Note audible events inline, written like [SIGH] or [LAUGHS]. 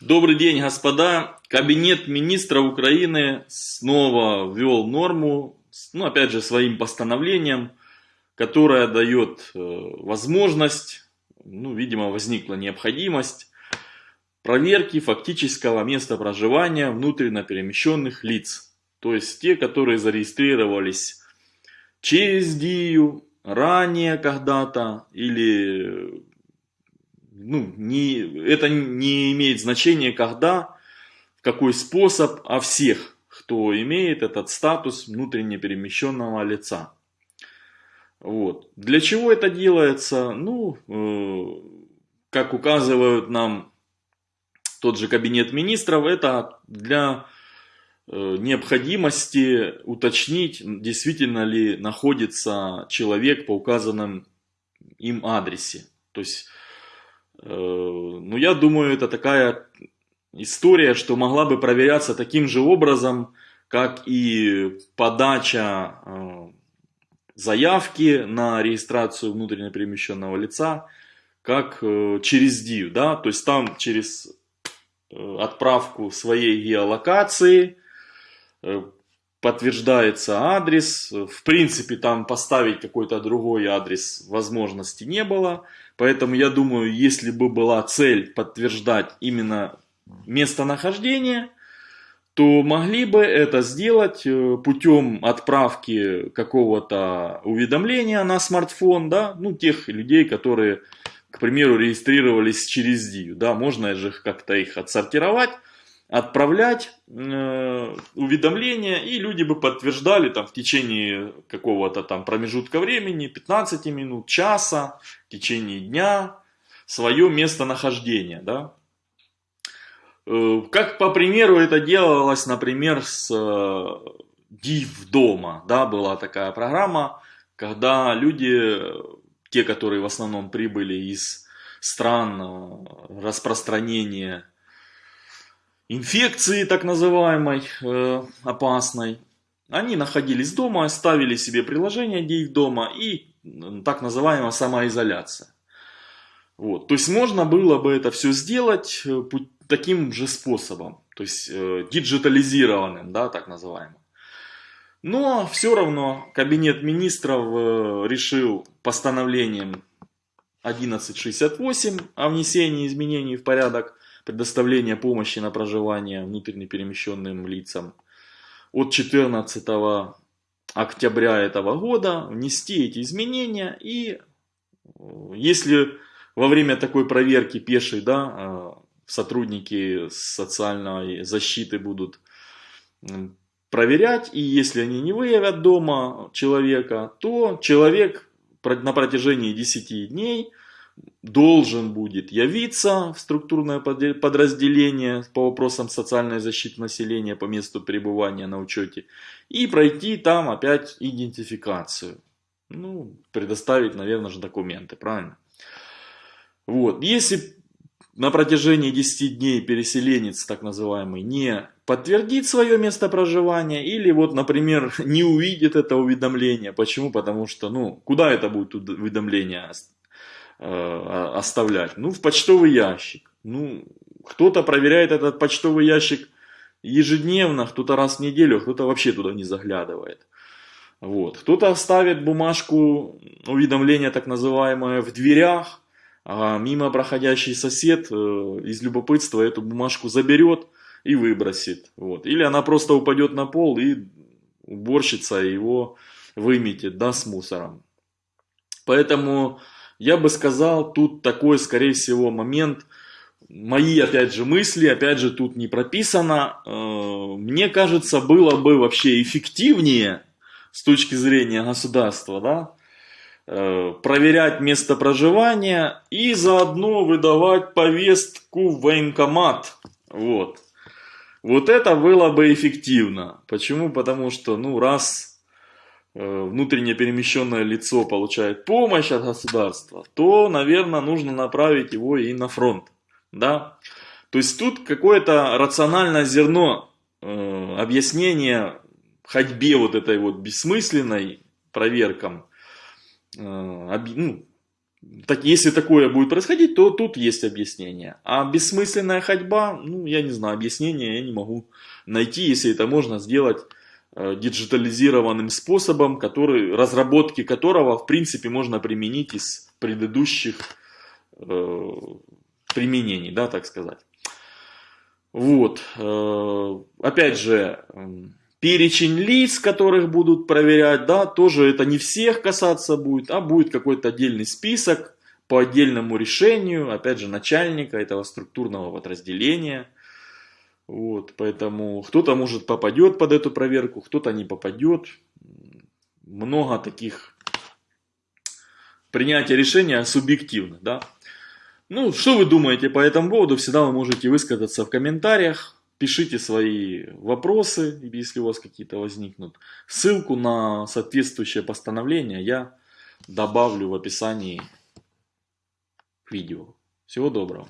Добрый день, господа. Кабинет министра Украины снова ввел норму, ну, опять же, своим постановлением, которая дает э, возможность, ну, видимо, возникла необходимость проверки фактического места проживания внутренне перемещенных лиц. То есть те, которые зарегистрировались через ДИЮ, ранее когда-то или ну, не, это не имеет значения когда, в какой способ, а всех, кто имеет этот статус внутренне перемещенного лица. Вот. Для чего это делается? Ну, э, как указывают нам тот же кабинет министров, это для э, необходимости уточнить, действительно ли находится человек по указанным им адресе. То есть ну, я думаю, это такая история, что могла бы проверяться таким же образом, как и подача э, заявки на регистрацию внутренне перемещенного лица, как э, через DIV, да, то есть там через отправку своей геолокации подтверждается адрес, в принципе там поставить какой-то другой адрес возможности не было, Поэтому я думаю, если бы была цель подтверждать именно местонахождение, то могли бы это сделать э, путем отправки какого-то уведомления на смартфон, да, ну, тех людей, которые, к примеру, регистрировались через DIU, да, можно же как-то их отсортировать, отправлять э, уведомления, и люди бы подтверждали там в течение какого-то там промежутка времени, 15 минут, часа, в течение дня, свое местонахождение, да. Э, как по примеру это делалось, например, с э, Див дома, да, была такая программа, когда люди, те, которые в основном прибыли из стран э, распространения инфекции так называемой, э, опасной, они находились дома, ставили себе приложение, где дома, и так называемая самоизоляция. Вот. То есть можно было бы это все сделать э, таким же способом, то есть э, диджитализированным, да, так называемым. Но все равно Кабинет министров э, решил постановлением 1168 о внесении изменений в порядок предоставления помощи на проживание внутренне перемещенным лицам. От 14 октября этого года внести эти изменения и э, если во время такой проверки пешей да, э, сотрудники социальной защиты будут проверять, и если они не выявят дома человека, то человек на протяжении 10 дней должен будет явиться в структурное подразделение по вопросам социальной защиты населения по месту пребывания на учете и пройти там опять идентификацию. Ну, предоставить, наверное же, документы, правильно? Вот. Если на протяжении 10 дней переселенец, так называемый, не подтвердит свое место проживания или вот, например, [LAUGHS] не увидит это уведомление. Почему? Потому что, ну, куда это будет уведомление Э, оставлять? Ну, в почтовый ящик. Ну, кто-то проверяет этот почтовый ящик ежедневно, кто-то раз в неделю, кто-то вообще туда не заглядывает. Вот. Кто-то оставит бумажку уведомления, так называемое, в дверях, а мимо проходящий сосед э, из любопытства эту бумажку заберет и выбросит. Вот. Или она просто упадет на пол и уборщица его выметит да, с мусором. Поэтому я бы сказал, тут такой, скорее всего, момент, мои, опять же, мысли, опять же, тут не прописано. Э, мне кажется, было бы вообще эффективнее с точки зрения государства, да, э, проверять место проживания и заодно выдавать повестку в военкомат. Вот. Вот это было бы эффективно. Почему? Потому что, ну, раз внутренне перемещенное лицо получает помощь от государства, то, наверное, нужно направить его и на фронт. Да? То есть тут какое-то рациональное зерно э, объяснения ходьбе вот этой вот бессмысленной проверкам, э, ну, так, если такое будет происходить, то тут есть объяснение. А бессмысленная ходьба, ну, я не знаю, объяснения я не могу найти, если это можно сделать э, диджитализированным способом, который, разработки которого, в принципе, можно применить из предыдущих э, применений, да, так сказать. Вот. Э, опять же, перечень лиц, которых будут проверять, да, тоже это не всех касаться будет, а будет какой-то отдельный список по отдельному решению, опять же, начальника этого структурного подразделения. Вот, поэтому кто-то, может, попадет под эту проверку, кто-то не попадет. Много таких принятия решения субъективно, да. Ну, что вы думаете по этому поводу, всегда вы можете высказаться в комментариях. Пишите свои вопросы, если у вас какие-то возникнут. Ссылку на соответствующее постановление я добавлю в описании к видео. Всего доброго.